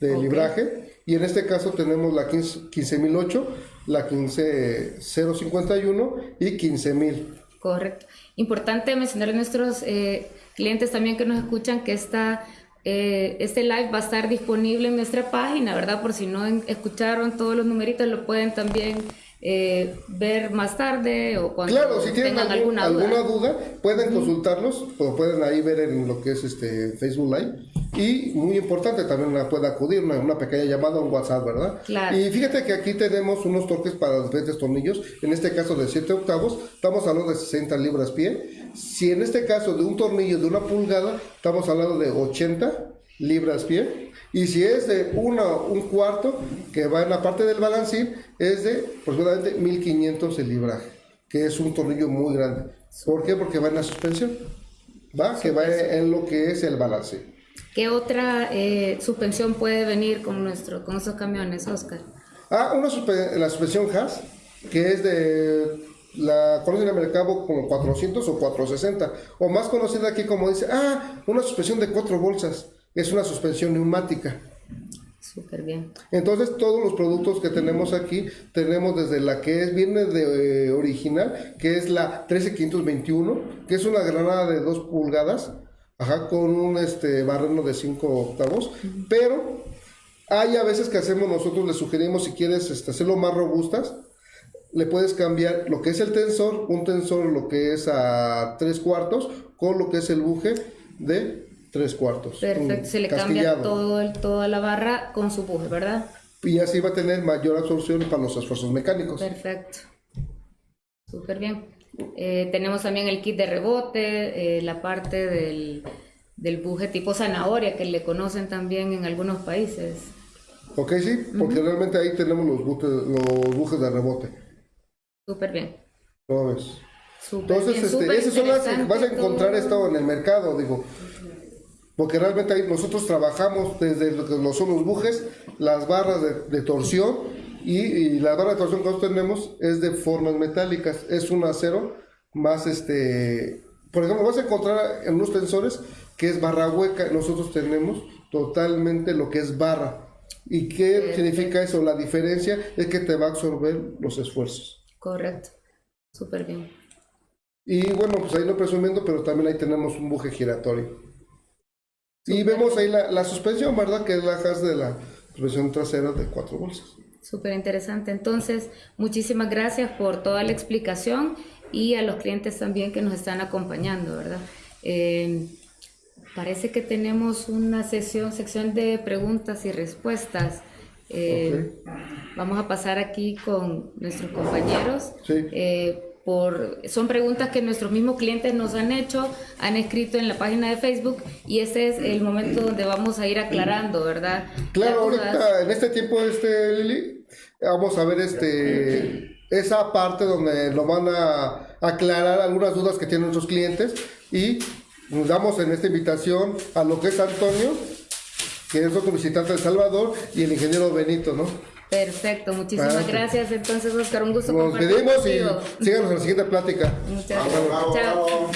Speaker 2: de
Speaker 3: Ok.
Speaker 2: libraje. Y en este caso tenemos la 15 15008, la 15051 y 15000.
Speaker 3: Correcto. Importante mencionar a nuestros eh, clientes también que nos escuchan que esta, eh, este live va a estar disponible en nuestra página, ¿verdad? Por si no escucharon todos los numeritos, lo pueden también eh, ver más tarde o cuando
Speaker 2: Claro, si tienen
Speaker 3: tengan
Speaker 2: algún-
Speaker 3: alguna
Speaker 2: alguna,
Speaker 3: duda.
Speaker 2: duda, pueden consultarlos, o pueden ahí ver en lo que es este Facebook Live. Y muy importante, también puede acudir una, una pequeña llamada o un WhatsApp, ¿verdad?
Speaker 3: Claro.
Speaker 2: Y fíjate que aquí tenemos unos torques para diferentes tornillos, en este caso de 7 octavos, estamos hablando de 60 libras pie. Si en este caso de un tornillo de una pulgada, estamos hablando de 80 libras pie. Y si es de una, un cuarto, que va en la parte del balancín, es de aproximadamente 1500 el libraje, que es un tornillo muy grande. ¿Por qué? Porque va en la suspensión. Va, que va en lo que es el balancín.
Speaker 3: ¿Qué otra eh, suspensión puede venir con, nuestro, con esos camiones, Oscar?
Speaker 2: Ah, una suspe- la suspensión Haas, que es de la el mercado como 400 o 460, o más conocida aquí como dice, ah, una suspensión de cuatro bolsas, es una suspensión neumática.
Speaker 3: Súper bien.
Speaker 2: Entonces todos los productos que tenemos aquí tenemos desde la que es viene de eh, original, que es la 13521, que es una granada de 2 pulgadas, ajá, con un este barreno de 5 octavos, pero hay a veces que hacemos nosotros le sugerimos si quieres este, hacerlo más robustas, le puedes cambiar lo que es el tensor, un tensor lo que es a 3 cuartos, con lo que es el buje de 3 cuartos.
Speaker 3: Perfecto. Se le cambia todo el, toda la barra con su buje, ¿verdad?
Speaker 2: y así va a tener mayor absorción para los esfuerzos mecánicos.
Speaker 3: Perfecto. Súper bien. Eh, tenemos también el kit de rebote, eh, la parte del, del buje tipo zanahoria que le conocen también en algunos países.
Speaker 2: Ok, sí, porque realmente ahí tenemos los, bujes, los bujes de rebote.
Speaker 3: Súper bien.
Speaker 2: ¿Cómo ves?
Speaker 3: Súper
Speaker 2: Entonces,
Speaker 3: bien,
Speaker 2: este,
Speaker 3: súper
Speaker 2: esas son las que vas a encontrar esto en el mercado, digo. Porque realmente ahí nosotros trabajamos desde lo que son los bujes, las barras de, de torsión y, y la barra de torsión que nosotros tenemos es de formas metálicas, es un acero más este, por ejemplo, vas a encontrar en unos tensores que es barra hueca, nosotros tenemos totalmente lo que es barra. ¿Y qué significa eso? La diferencia es que te va a absorber los esfuerzos.
Speaker 3: Correcto. Súper bien.
Speaker 2: Y bueno, pues ahí lo presumiendo, pero también ahí tenemos un buje giratorio. Y vemos ahí la, la suspensión, ¿verdad? Que es la has de la suspensión trasera de cuatro bolsas.
Speaker 3: Súper interesante. Entonces, muchísimas gracias por toda la explicación y a los clientes también que nos están acompañando, ¿verdad? Eh, parece que tenemos una sesión, sección de preguntas y respuestas. Eh, Vamos a pasar aquí con nuestros compañeros.
Speaker 2: Sí.
Speaker 3: Eh, por, son preguntas que nuestros mismos clientes nos han hecho, han escrito en la página de Facebook y ese es el momento donde vamos a ir aclarando, ¿verdad?
Speaker 2: Claro, ahorita en este tiempo, este Lili, vamos a ver este esa parte donde nos van a aclarar algunas dudas que tienen nuestros clientes y nos damos en esta invitación a lo que es Antonio, que es otro visitante de El Salvador, y el ingeniero Benito, ¿no?
Speaker 3: Perfecto, muchísimas gracias entonces Oscar, un gusto
Speaker 2: Nos
Speaker 3: compartir
Speaker 2: despedimos y síganos en la siguiente plática.
Speaker 3: Muchas
Speaker 4: Bravo,
Speaker 3: gracias.
Speaker 4: bravo,
Speaker 3: Chao.
Speaker 4: bravo.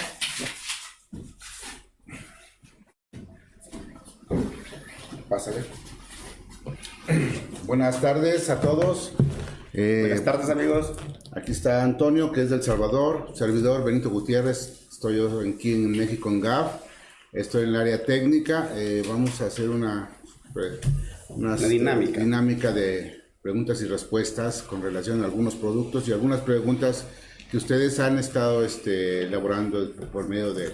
Speaker 4: Pásale. Buenas tardes a todos. Eh,
Speaker 5: Buenas tardes amigos.
Speaker 4: Aquí está Antonio, que es del Salvador, servidor Benito Gutiérrez. Estoy yo aquí en México, en GAF. Estoy en el área técnica. Eh, vamos a hacer una, eh, una,
Speaker 5: dinámica.
Speaker 4: dinámica de preguntas y respuestas con relación a algunos productos y algunas preguntas que ustedes han estado este, elaborando por medio de,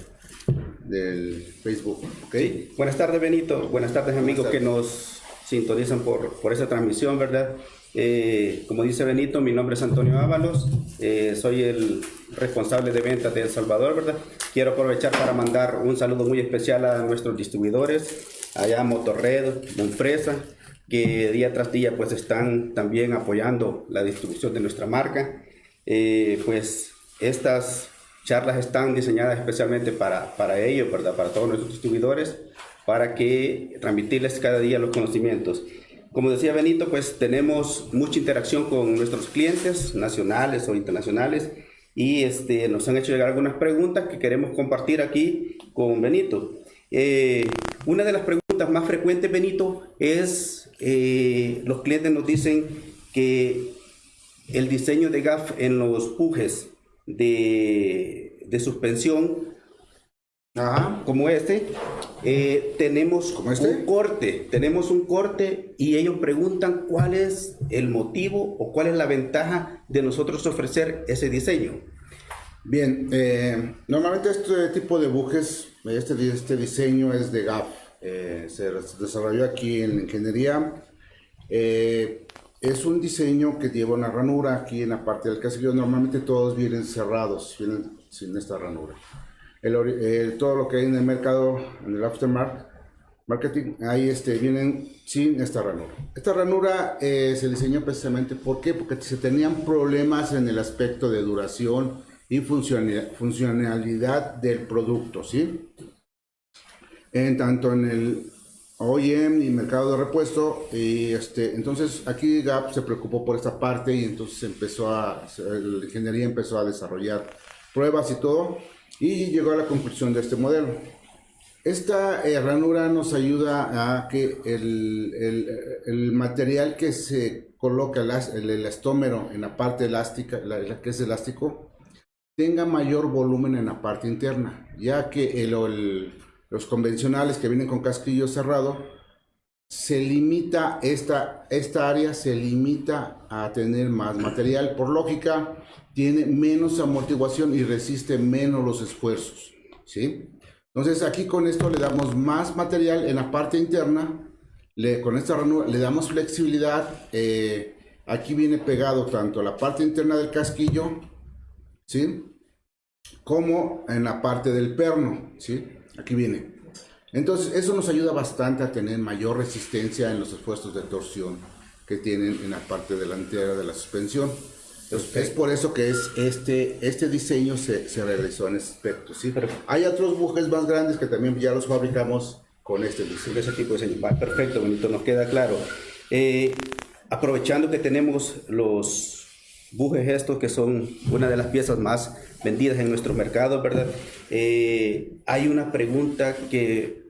Speaker 4: del Facebook. ¿ok?
Speaker 5: Sí. Buenas tardes Benito, buenas tardes amigos que nos sintonizan por, por esta transmisión, ¿verdad? Eh, como dice Benito, mi nombre es Antonio Ábalos, eh, soy el responsable de ventas de El Salvador, ¿verdad? Quiero aprovechar para mandar un saludo muy especial a nuestros distribuidores, allá Motorred, Monfresa, que día tras día pues están también apoyando la distribución de nuestra marca. Eh, pues estas charlas están diseñadas especialmente para, para ellos, ¿verdad? Para todos nuestros distribuidores, para que transmitirles cada día los conocimientos. Como decía Benito, pues tenemos mucha interacción con nuestros clientes nacionales o internacionales y este, nos han hecho llegar algunas preguntas que queremos compartir aquí con Benito. Eh, una de las preguntas más frecuentes, Benito, es eh, los clientes nos dicen que el diseño de GAF en los pujes de, de suspensión
Speaker 4: Ajá.
Speaker 5: como este, eh, tenemos
Speaker 4: ¿Como este?
Speaker 5: un corte, tenemos un corte y ellos preguntan cuál es el motivo o cuál es la ventaja de nosotros ofrecer ese diseño.
Speaker 4: Bien, eh, normalmente este tipo de bujes, este, este diseño es de GAF, eh, se desarrolló aquí en la ingeniería. Eh, es un diseño que lleva una ranura aquí en la parte del casillo. Normalmente todos vienen cerrados, vienen sin esta ranura. El el- todo lo que hay en el mercado, en el aftermarket, marketing, ahí este, vienen sin esta ranura. Esta ranura eh, se diseñó precisamente, ¿por qué? Porque se tenían problemas en el aspecto de duración y funcionalidad, del producto, ¿sí? En tanto en el OEM y mercado de repuesto, y este, entonces aquí Gap se preocupó por esta parte y entonces empezó a, la ingeniería empezó a desarrollar pruebas y todo, y llegó a la conclusión de este modelo. Esta eh, ranura nos ayuda a que el, material que se coloca, el, as- el elastómero en la parte elástica, la, que es elástico, tenga mayor volumen en la parte interna, ya que los convencionales que vienen con casquillo cerrado, se limita, esta, esta área se limita a tener más material. Por lógica, tiene menos amortiguación y resiste menos los esfuerzos. ¿sí? Entonces aquí con esto le damos más material en la parte interna, le, con esta ranura le damos flexibilidad. eh, aquí viene pegado tanto la parte interna del casquillo, ¿sí? como en la parte del perno, ¿sí? Aquí viene. Entonces, eso nos ayuda bastante a tener mayor resistencia en los esfuerzos de torsión que tienen en la parte delantera de la suspensión. Entonces, es por eso que es este, este diseño se, se realizó en ese aspecto, ¿sí? Hay otros bujes más grandes que también ya los fabricamos con este diseño.
Speaker 5: ese tipo de diseño. Perfecto, bonito, nos queda claro. Eh, aprovechando que tenemos los bujes estos que son una de las piezas más vendidas en nuestro mercado, ¿verdad? Eh, hay una pregunta que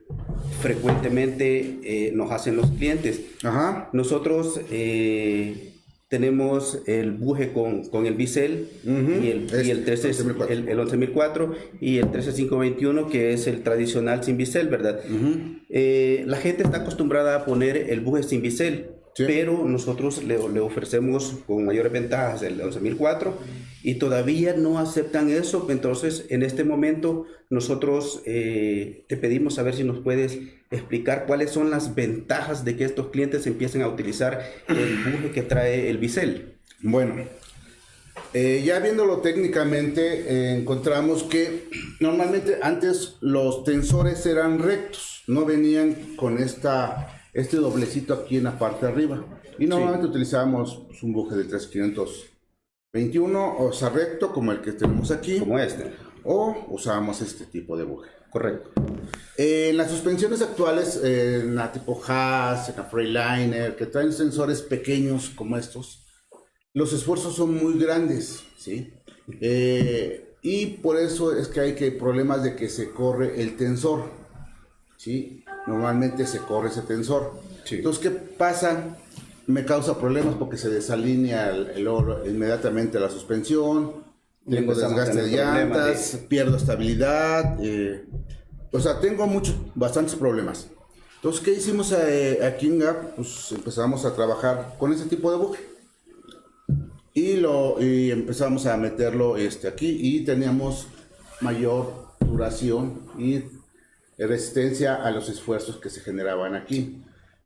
Speaker 5: frecuentemente eh, nos hacen los clientes.
Speaker 4: Ajá.
Speaker 5: Nosotros eh, tenemos el buje con, con el bisel y, el, y el, 13,
Speaker 4: 11004.
Speaker 5: el, el 11004 y el 13521 que es el tradicional sin bisel, ¿verdad? Eh, la gente está acostumbrada a poner el buje sin bisel,
Speaker 4: Sí.
Speaker 5: pero nosotros le, le ofrecemos con mayores ventajas el 11004 y todavía no aceptan eso. Entonces, en este momento, nosotros eh, te pedimos saber si nos puedes explicar cuáles son las ventajas de que estos clientes empiecen a utilizar el buje que trae el bisel.
Speaker 4: Bueno, eh, ya viéndolo técnicamente, eh, encontramos que normalmente antes los tensores eran rectos, no venían con esta, este doblecito aquí en la parte de arriba. Y normalmente utilizábamos pues, un buje de 3521, o sea, recto como el que tenemos aquí,
Speaker 5: Como este.
Speaker 4: o usábamos este tipo de buje.
Speaker 5: Correcto.
Speaker 4: Eh, en las suspensiones actuales, eh, en la tipo Haas, en la Freiliner, que traen sensores pequeños como estos, los esfuerzos son muy grandes, ¿sí? Eh, y por eso es que hay que problemas de que se corre el tensor, ¿sí? Normalmente se corre ese tensor.
Speaker 5: Sí.
Speaker 4: Entonces, ¿qué pasa? Me causa problemas porque se desalinea el, el oro inmediatamente la suspensión, tengo desgaste de llantas, pierdo estabilidad, eh, o sea, tengo muchos, bastantes problemas. Entonces, ¿qué hicimos eh, aquí en GAP? Pues empezamos a trabajar con ese tipo de buje. Y, lo, y empezamos a meterlo este, aquí y teníamos mayor duración y resistencia a los esfuerzos que se generaban aquí.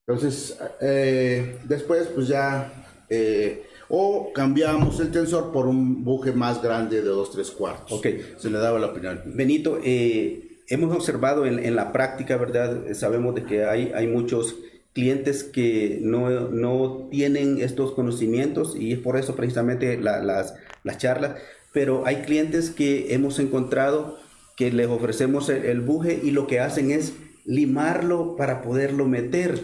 Speaker 4: Entonces, eh, después pues ya, eh, o cambiamos el tensor por un buje más grande de 2, 3 cuartos.
Speaker 5: Ok.
Speaker 4: Se le daba la opinión.
Speaker 5: Benito, eh, hemos observado en, en la práctica, ¿verdad? Sabemos de que hay, hay muchos clientes que no, no tienen estos conocimientos y es por eso precisamente la- las, las charlas, pero hay clientes que hemos encontrado que les ofrecemos el, el buje y lo que hacen es limarlo para poderlo meter.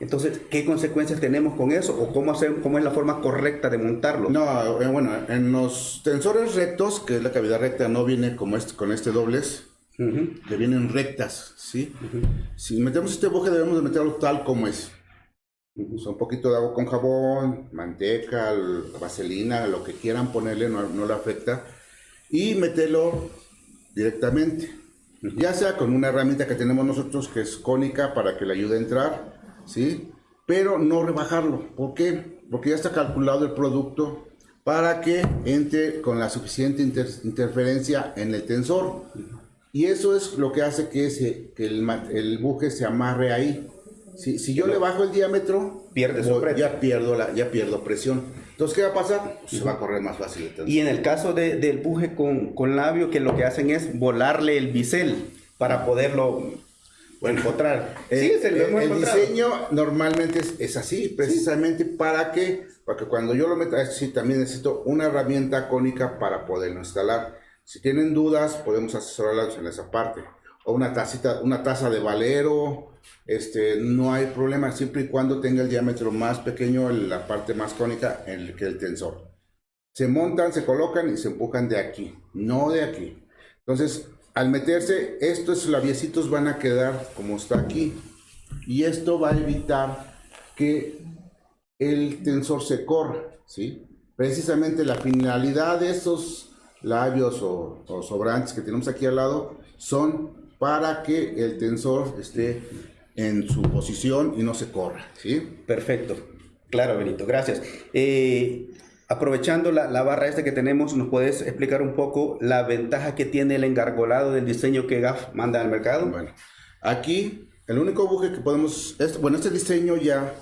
Speaker 5: Entonces, ¿qué consecuencias tenemos con eso? ¿O cómo, hacer, cómo es la forma correcta de montarlo?
Speaker 4: No, eh, bueno, en los tensores rectos, que es la cavidad recta, no viene como este, con este doblez,
Speaker 5: Ujú.
Speaker 4: que vienen rectas, ¿sí? Si metemos este buje debemos de meterlo tal como es. O sea, un poquito de agua con jabón, manteca, vaselina, lo que quieran ponerle, no, no le afecta. Y meterlo directamente. Ya sea con una herramienta que tenemos nosotros que es cónica para que le ayude a entrar, ¿sí? Pero no rebajarlo. ¿Por qué? Porque ya está calculado el producto para que entre con la suficiente inter- interferencia en el tensor. Y eso es lo que hace que, se, que el, el buje se amarre ahí. Si, si yo le bajo el diámetro,
Speaker 5: Pierde
Speaker 4: ya, pierdo la, ya pierdo presión. Entonces, ¿qué va a pasar? Se va a correr más fácil el.
Speaker 5: Y en el caso de- del buje con, con labio, que lo que hacen es volarle el bisel para poderlo encontrar.
Speaker 4: Eh,
Speaker 5: sí, se lo
Speaker 4: eh,
Speaker 5: hemos
Speaker 4: el
Speaker 5: encontrado.
Speaker 4: diseño normalmente es, es así, precisamente para que, para que cuando yo lo meta, sí, también necesito una herramienta cónica para poderlo instalar. Si tienen dudas, podemos asesorarlas en esa parte. Una tacita, una taza de valero, este, no hay problema, siempre y cuando tenga el diámetro más pequeño, la parte más cónica, el, que el tensor. Se montan, se colocan y se empujan de aquí, no de aquí. Entonces, al meterse, estos labiecitos van a quedar como está aquí. Y esto va a evitar que el tensor se corra, ¿sí? Precisamente la finalidad de estos labios o, o sobrantes que tenemos aquí al lado son para que el tensor esté en su posición y no se corra, ¿sí?
Speaker 5: Perfecto. Claro, Benito, gracias. Eh, aprovechando la, la barra esta que tenemos, ¿nos puedes explicar un poco la ventaja que tiene el engargolado del diseño que GAF manda al mercado?
Speaker 4: Bueno, aquí el único buje que podemos, este- bueno, este diseño ya,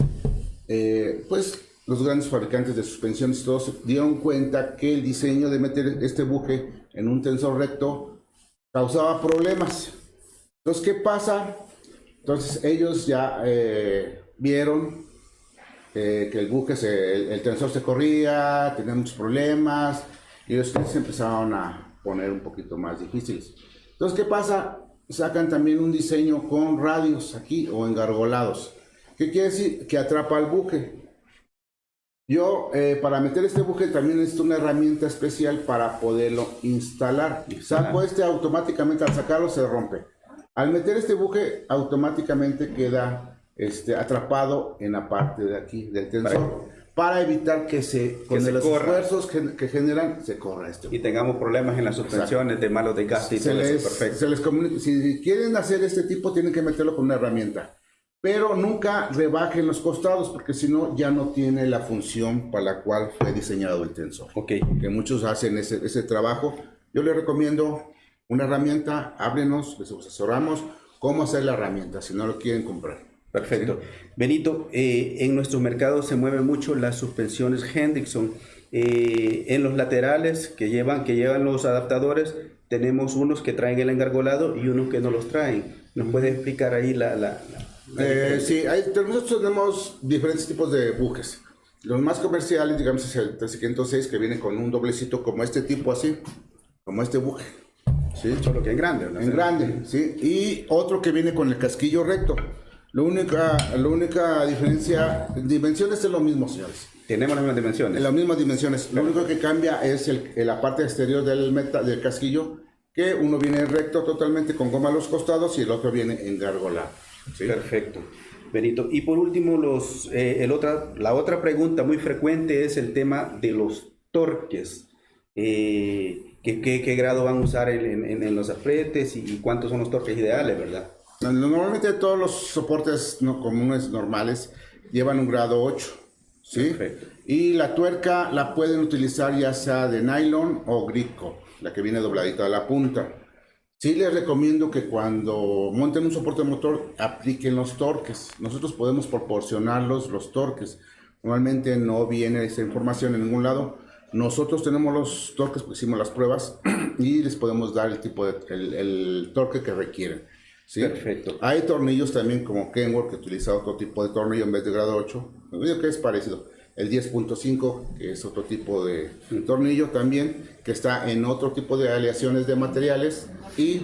Speaker 4: eh, pues los grandes fabricantes de suspensiones todos dieron cuenta que el diseño de meter este buje en un tensor recto causaba problemas. Entonces, ¿qué pasa? Entonces ellos ya eh, vieron eh, que el buque, se- el, el tensor se corría, tenía muchos problemas, y los clientes empezaron a poner un poquito más difíciles. Entonces, ¿qué pasa? Sacan también un diseño con radios aquí o engargolados. ¿Qué quiere decir? Que atrapa al buque. Yo, eh, para meter este buque también necesito una herramienta especial para poderlo instalar. Saco este automáticamente, al sacarlo se rompe. Al meter este buque, automáticamente queda este, atrapado en la parte de aquí del tensor. Para evitar que se, con
Speaker 5: se
Speaker 4: los
Speaker 5: corra.
Speaker 4: esfuerzos que, que generan, se corra este
Speaker 5: Y tengamos problemas en las suspensiones de malos desgastes y
Speaker 4: se
Speaker 5: todo
Speaker 4: les,
Speaker 5: eso. Perfecto.
Speaker 4: se les comunica- si quieren hacer este tipo, tienen que meterlo con una herramienta. Pero nunca rebajen los costados, porque si no, ya no tiene la función para la cual fue diseñado el tensor.
Speaker 5: Ok.
Speaker 4: Que muchos hacen ese, ese trabajo. Yo les recomiendo una herramienta, háblenos, les asesoramos cómo hacer la herramienta, si no lo quieren comprar.
Speaker 5: Perfecto. Benito, eh, en nuestros mercados se mueven mucho las suspensiones Hendrickson. Eh, en los laterales que llevan, que llevan los adaptadores, tenemos unos que traen el engargolado y unos que no los traen. ¿Nos puede explicar ahí la... la- la- la
Speaker 4: Eh, sí, hay, nosotros tenemos diferentes tipos de buques. Los más comerciales, digamos, es el 306 que viene con un doblecito como este tipo así, como este buque. ¿Sí?
Speaker 5: Solo que en grande, ¿no?
Speaker 4: En grande, ¿sí? Y otro que viene con el casquillo recto. La única, la única diferencia, dimensiones es lo mismo, señores.
Speaker 5: Tenemos las mismas dimensiones.
Speaker 4: En las mismas dimensiones. Lo único que cambia es el, la parte exterior del, meta, del casquillo, que uno viene recto totalmente con goma a los costados y el otro viene en gárgola. ¿sí?
Speaker 5: Perfecto. Benito. Y por último, los, eh, el otra, la otra pregunta muy frecuente es el tema de los torques. Eh, ¿qué, qué, qué grado van a usar en, en, en los apretes y cuántos son los torques ideales, verdad?
Speaker 4: Normalmente todos los soportes no, comunes normales llevan un grado 8. ¿sí?
Speaker 5: Perfecto.
Speaker 4: Y la tuerca la pueden utilizar ya sea de nylon o grico, la que viene dobladita a la punta. Sí les recomiendo que cuando monten un soporte motor apliquen los torques. Nosotros podemos proporcionarlos los torques. Normalmente no viene esa información en ningún lado. Nosotros tenemos los torques porque hicimos las pruebas <clears throat> y les podemos dar el tipo de el, el torque que requieren. ¿sí?
Speaker 5: Perfecto.
Speaker 4: Hay tornillos también como Kenworth que utiliza otro tipo de tornillo en vez de grado 8. Yo digo que es parecido. El 10.5 que es otro tipo de tornillo también que está en otro tipo de aleaciones de materiales y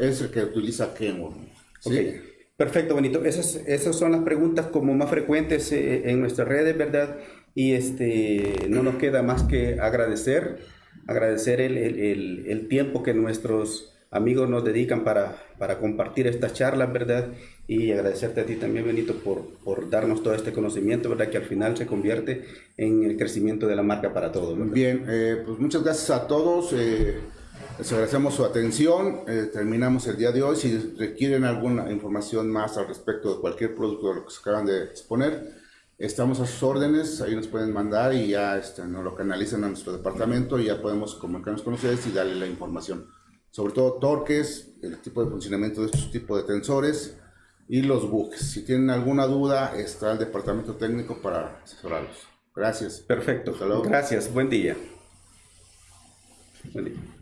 Speaker 4: es el que utiliza Kenworth. ¿sí?
Speaker 5: Ok, Perfecto, Benito. Esas, esas son las preguntas como más frecuentes eh, en nuestras redes, ¿verdad? Y este, no nos queda más que agradecer, agradecer el, el- el- el tiempo que nuestros amigos nos dedican para, para compartir estas charlas, ¿verdad? Y agradecerte a ti también, Benito, por, por darnos todo este conocimiento, ¿verdad? Que al final se convierte en el crecimiento de la marca para todos, ¿verdad?
Speaker 4: Bien, eh, pues muchas gracias a todos. eh, les agradecemos su atención. eh, terminamos el día de hoy. Si requieren alguna información más al respecto de cualquier producto de lo que se acaban de exponer, estamos a sus órdenes. Ahí nos pueden mandar y ya este, nos lo canalizan a nuestro departamento y ya podemos comunicarnos con ustedes y darle la información. Sobre todo torques, el tipo de funcionamiento de estos tipos de tensores y los buques. Si tienen alguna duda, está el departamento técnico para asesorarlos. Gracias.
Speaker 5: Perfecto.
Speaker 4: Hasta luego.
Speaker 5: Gracias. Buen día. Buen día.